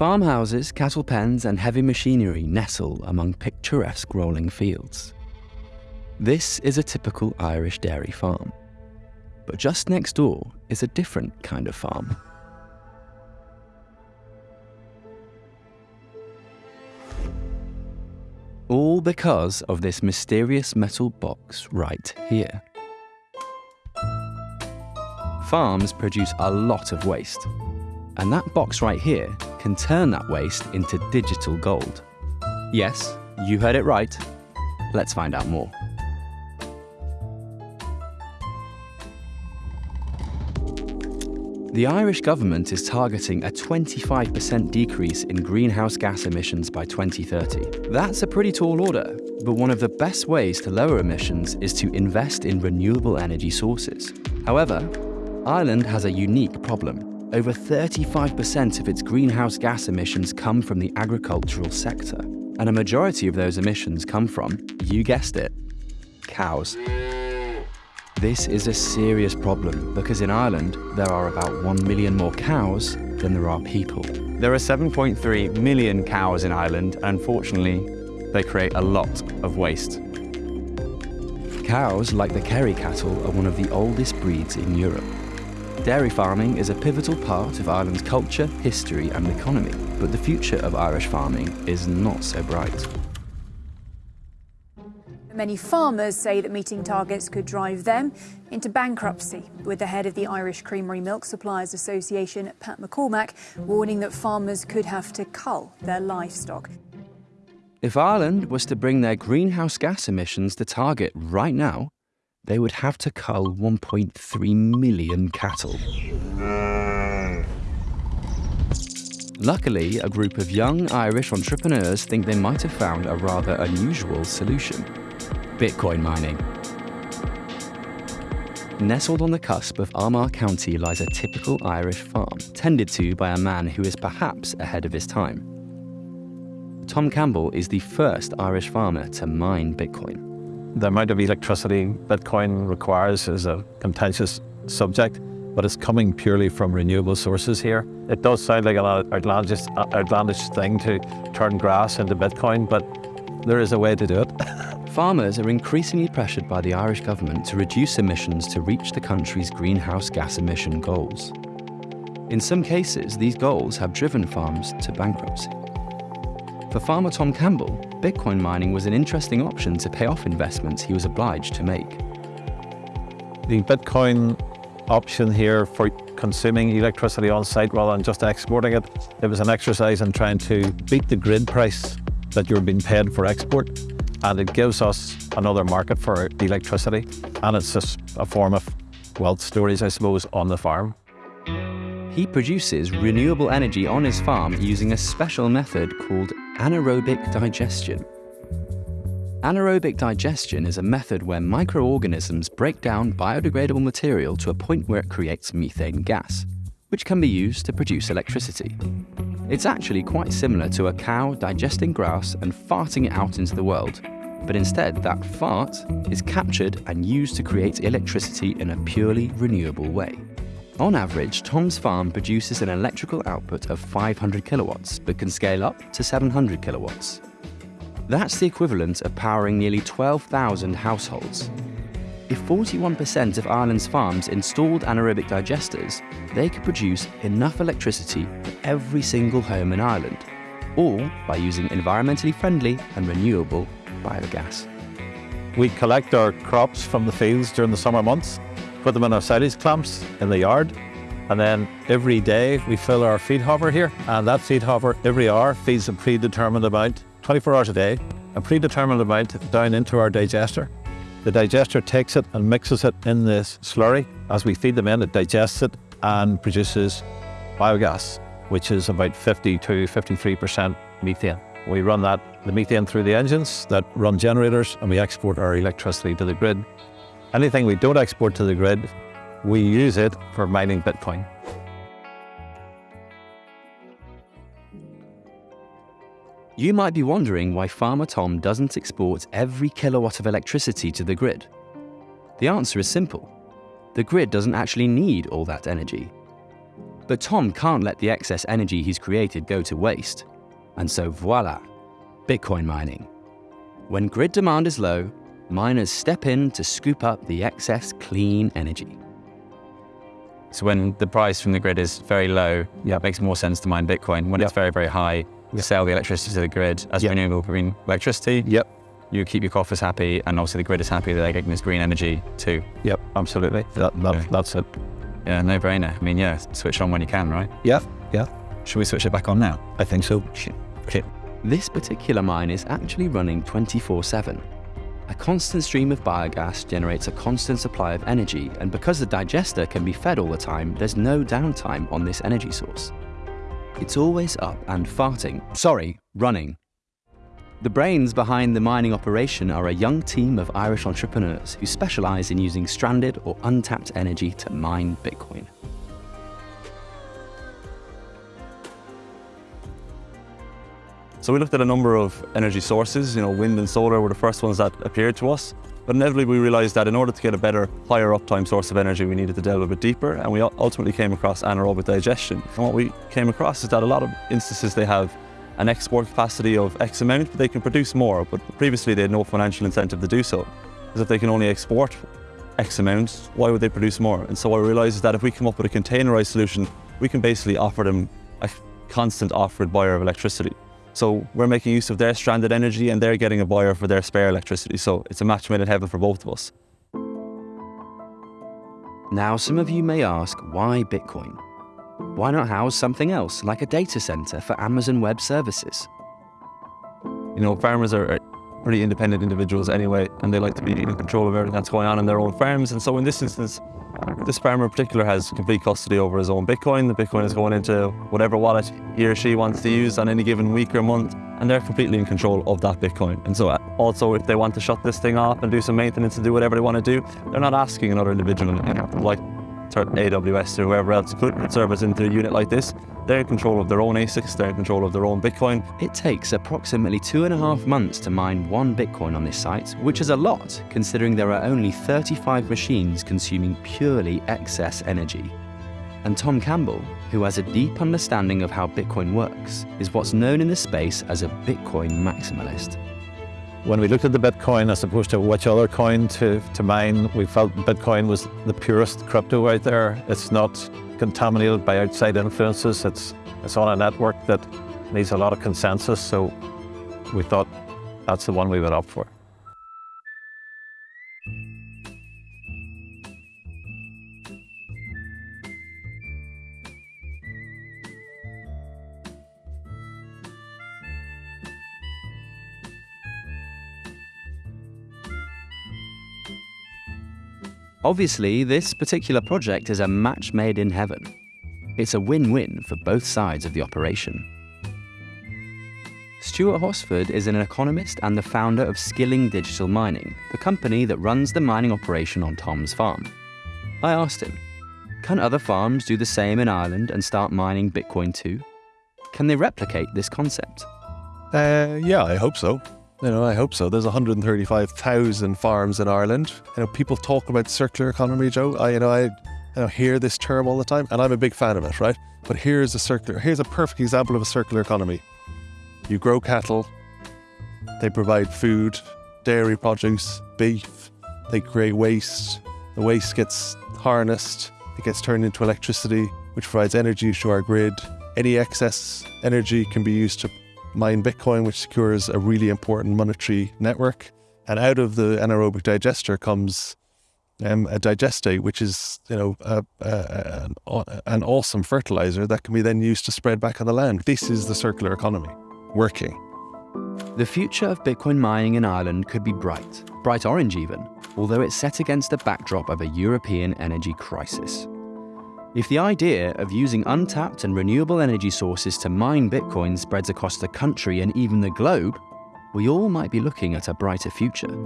Farmhouses, cattle pens, and heavy machinery nestle among picturesque rolling fields. This is a typical Irish dairy farm. But just next door is a different kind of farm. All because of this mysterious metal box right here. Farms produce a lot of waste, and that box right here can turn that waste into digital gold. Yes, you heard it right. Let's find out more. The Irish government is targeting a 25% decrease in greenhouse gas emissions by 2030. That's a pretty tall order, but one of the best ways to lower emissions is to invest in renewable energy sources. However, Ireland has a unique problem. Over 35% of its greenhouse gas emissions come from the agricultural sector, and a majority of those emissions come from, you guessed it, cows. This is a serious problem because in Ireland there are about 1 million more cows than there are people. There are 7.3 million cows in Ireland, and unfortunately, they create a lot of waste. Cows, like the Kerry cattle, are one of the oldest breeds in Europe. Dairy farming is a pivotal part of Ireland's culture, history, and economy, but the future of Irish farming is not so bright. Many farmers say that meeting targets could drive them into bankruptcy, with the head of the Irish Creamery Milk Suppliers Association, Pat McCormack, warning that farmers could have to cull their livestock. If Ireland was to bring their greenhouse gas emissions to target right now, they would have to cull 1.3 million cattle. Luckily, a group of young Irish entrepreneurs think they might have found a rather unusual solution. Bitcoin mining. Nestled on the cusp of Armagh County lies a typical Irish farm, tended to by a man who is perhaps ahead of his time. Tom Campbell is the first Irish farmer to mine Bitcoin. The amount of electricity Bitcoin requires is a contentious subject, but it's coming purely from renewable sources here. It does sound like an outlandish, outlandish thing to turn grass into Bitcoin, but there is a way to do it. Farmers are increasingly pressured by the Irish government to reduce emissions to reach the country's greenhouse gas emission goals. In some cases, these goals have driven farms to bankruptcy. For farmer Tom Campbell, Bitcoin mining was an interesting option to pay off investments he was obliged to make. The Bitcoin option here for consuming electricity on site rather than just exporting it, it was an exercise in trying to beat the grid price that you're being paid for export and it gives us another market for electricity and it's just a form of wealth stories, I suppose, on the farm. He produces renewable energy on his farm using a special method called anaerobic digestion. Anaerobic digestion is a method where microorganisms break down biodegradable material to a point where it creates methane gas, which can be used to produce electricity. It's actually quite similar to a cow digesting grass and farting it out into the world, but instead that fart is captured and used to create electricity in a purely renewable way. On average, Tom's farm produces an electrical output of 500 kilowatts, but can scale up to 700 kilowatts. That's the equivalent of powering nearly 12,000 households. If 41% of Ireland's farms installed anaerobic digesters, they could produce enough electricity for every single home in Ireland, all by using environmentally friendly and renewable biogas. We collect our crops from the fields during the summer months, put them in our silage clamps in the yard, and then every day we fill our feed hopper here, and that feed hopper every hour feeds a predetermined amount, 24 hours a day, a predetermined amount down into our digester. The digester takes it and mixes it in this slurry. As we feed them in, it digests it and produces biogas, which is about 50 to 53% methane. We run that, the methane through the engines that run generators and we export our electricity to the grid. Anything we don't export to the grid, we use it for mining Bitcoin. You might be wondering why Farmer Tom doesn't export every kilowatt of electricity to the grid. The answer is simple. The grid doesn't actually need all that energy. But Tom can't let the excess energy he's created go to waste. And so voila, Bitcoin mining. When grid demand is low, miners step in to scoop up the excess clean energy. So when the price from the grid is very low, yeah. it makes more sense to mine Bitcoin. When Yep. it's very, very high, you sell the electricity to the grid as Yep. renewable green electricity. Yep. You keep your coffers happy, and obviously the grid is happy that they're getting this green energy too. Yep, absolutely. That, that, Okay. That's it. Yeah, no brainer. I mean, yeah, switch on when you can, right? Yeah, yeah, Should we switch it back on now? I think so. Okay. This particular mine is actually running 24 7. A constant stream of biogas generates a constant supply of energy, and because the digester can be fed all the time, there's no downtime on this energy source. It's always up and farting. Sorry, running. The brains behind the mining operation are a young team of Irish entrepreneurs who specialise in using stranded or untapped energy to mine Bitcoin. So we looked at a number of energy sources, you know, wind and solar were the first ones that appeared to us. But inevitably we realized that in order to get a better, higher uptime source of energy, we needed to delve a bit deeper. And we ultimately came across anaerobic digestion. And what we came across is that a lot of instances they have an export capacity of X amount, but they can produce more. But previously they had no financial incentive to do so. Because if they can only export X amount, why would they produce more? And so realized is that if we come up with a containerized solution, we can basically offer them a constant offered buyer of electricity. So we're making use of their stranded energy and they're getting a buyer for their spare electricity. So it's a match made in heaven for both of us. Now, some of you may ask, why Bitcoin? Why not house something else, like a data center for Amazon Web Services? You know, farmers are pretty independent individuals anyway, and they like to be in control of everything that's going on in their own farms. And so in this instance, this farmer in particular has complete custody over his own Bitcoin. The Bitcoin is going into whatever wallet he or she wants to use on any given week or month, and they're completely in control of that Bitcoin. And so uh, also, if they want to shut this thing off and do some maintenance and do whatever they want to do, they're not asking another individual like AWS or whoever else could servers into a unit like this. They're in control of their own ASICs, they're in control of their own Bitcoin, It takes approximately two and a half months to mine one Bitcoin on this site, which is a lot considering there are only 35 machines consuming purely excess energy. And Tom Campbell, who has a deep understanding of how Bitcoin works, is what's known in the space as a Bitcoin maximalist. When we looked at the Bitcoin as opposed to which other coin to, to mine, we felt Bitcoin was the purest crypto out there. It's not contaminated by outside influences. It's, it's on a network that needs a lot of consensus. So we thought that's the one we went up for. Obviously, this particular project is a match made in heaven. It's a win win for both sides of the operation. Stuart Hosford is an economist and the founder of Skilling Digital Mining, the company that runs the mining operation on Tom's farm. I asked him, can other farms do the same in Ireland and start mining Bitcoin too? Can they replicate this concept? Uh, yeah, I hope so. You know, I hope so. There's 135,000 farms in Ireland. You know, people talk about circular economy, Joe. I, you know, I, you know, hear this term all the time, and I'm a big fan of it, right? But here's a circular. Here's a perfect example of a circular economy. You grow cattle. They provide food, dairy produce, beef. They create waste. The waste gets harnessed. It gets turned into electricity, which provides energy to our grid. Any excess energy can be used to mine Bitcoin, which secures a really important monetary network. And out of the anaerobic digester comes um, a digestate, which is you know a, a, aw- an awesome fertilizer that can be then used to spread back on the land. This is the circular economy working. The future of Bitcoin mining in Ireland could be bright, bright orange even, although it's set against the backdrop of a European energy crisis. If the idea of using untapped and renewable energy sources to mine Bitcoin spreads across the country and even the globe, we all might be looking at a brighter future.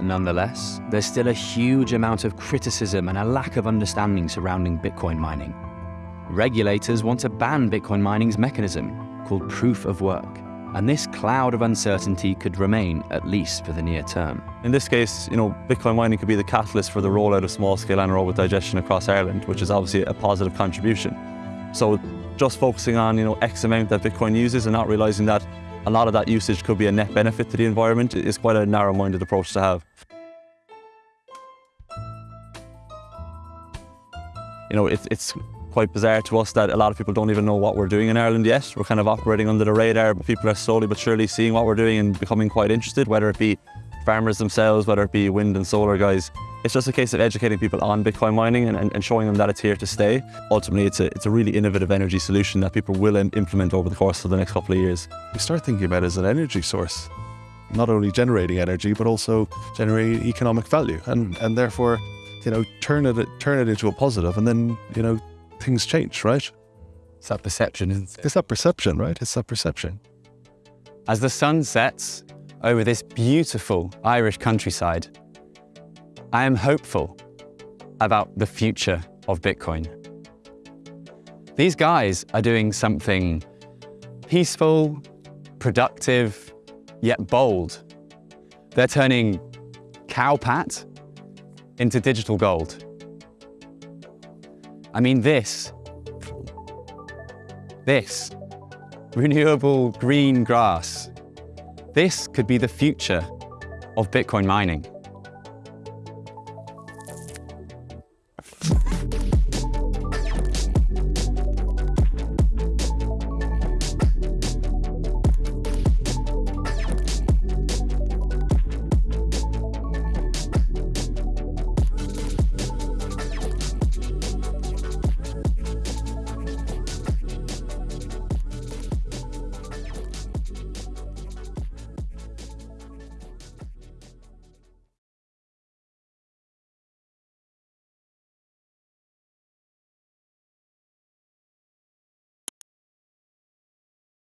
Nonetheless, there's still a huge amount of criticism and a lack of understanding surrounding Bitcoin mining. Regulators want to ban Bitcoin mining's mechanism, called proof of work, and this cloud of uncertainty could remain at least for the near term. In this case, you know, Bitcoin mining could be the catalyst for the rollout of small-scale anaerobic digestion across Ireland, which is obviously a positive contribution. So just focusing on, you know, X amount that Bitcoin uses and not realizing that a lot of that usage could be a net benefit to the environment is quite a narrow-minded approach to have. You know, it's, it's quite bizarre to us that a lot of people don't even know what we're doing in Ireland yet. We're kind of operating under the radar, but people are slowly but surely seeing what we're doing and becoming quite interested, whether it be farmers themselves, whether it be wind and solar guys. It's just a case of educating people on Bitcoin mining and, and, showing them that it's here to stay. Ultimately, it's a, it's a really innovative energy solution that people will implement over the course of the next couple of years. We start thinking about it as an energy source, not only generating energy, but also generating economic value and, and therefore, you know, turn it, turn it into a positive and then, you know, things change, right? It's that perception, isn't it? It's that perception, right? It's that perception. As the sun sets over this beautiful Irish countryside, I am hopeful about the future of Bitcoin. These guys are doing something peaceful, productive, yet bold. They're turning cowpat into digital gold. I mean this, this, renewable green grass. This could be the future of Bitcoin mining.